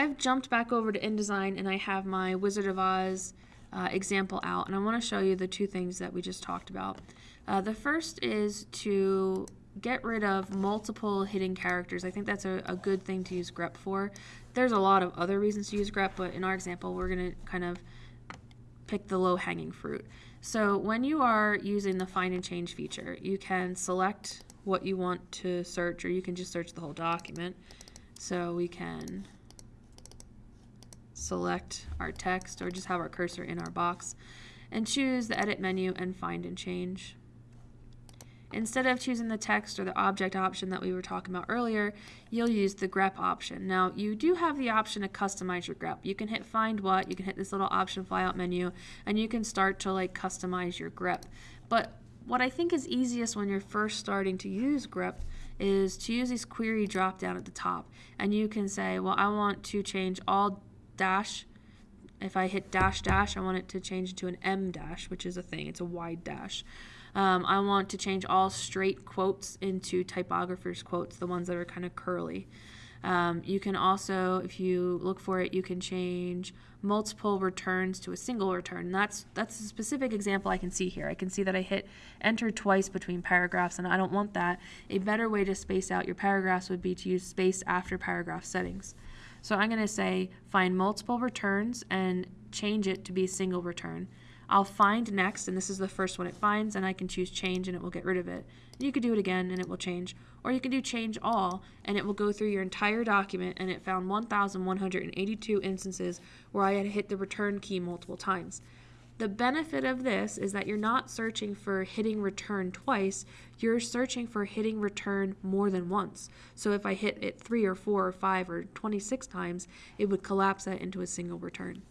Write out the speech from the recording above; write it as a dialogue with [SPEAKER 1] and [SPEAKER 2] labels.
[SPEAKER 1] I've jumped back over to InDesign and I have my Wizard of Oz uh, example out and I want to show you the two things that we just talked about. Uh, the first is to get rid of multiple hidden characters. I think that's a, a good thing to use grep for. There's a lot of other reasons to use grep, but in our example, we're going to kind of pick the low-hanging fruit. So when you are using the find and change feature, you can select what you want to search, or you can just search the whole document. So we can select our text or just have our cursor in our box and choose the edit menu and find and change. Instead of choosing the text or the object option that we were talking about earlier, you'll use the grep option. Now, you do have the option to customize your grep. You can hit find what, you can hit this little option flyout menu, and you can start to like customize your grep. But what I think is easiest when you're first starting to use grep is to use this query drop down at the top. And you can say, well, I want to change all dash if I hit dash dash, I want it to change to an em dash, which is a thing. It's a wide dash. Um, I want to change all straight quotes into typographer's quotes, the ones that are kind of curly. Um, you can also, if you look for it, you can change multiple returns to a single return. That's that's a specific example I can see here. I can see that I hit enter twice between paragraphs, and I don't want that. A better way to space out your paragraphs would be to use space after paragraph settings. So I'm going to say find multiple returns and change it to be a single return. I'll find next, and this is the first one it finds, and I can choose change and it will get rid of it. You could do it again and it will change. Or you can do change all and it will go through your entire document and it found 1,182 instances where I had hit the return key multiple times. The benefit of this is that you're not searching for hitting return twice, you're searching for hitting return more than once. So if I hit it three or four or five or 26 times, it would collapse that into a single return.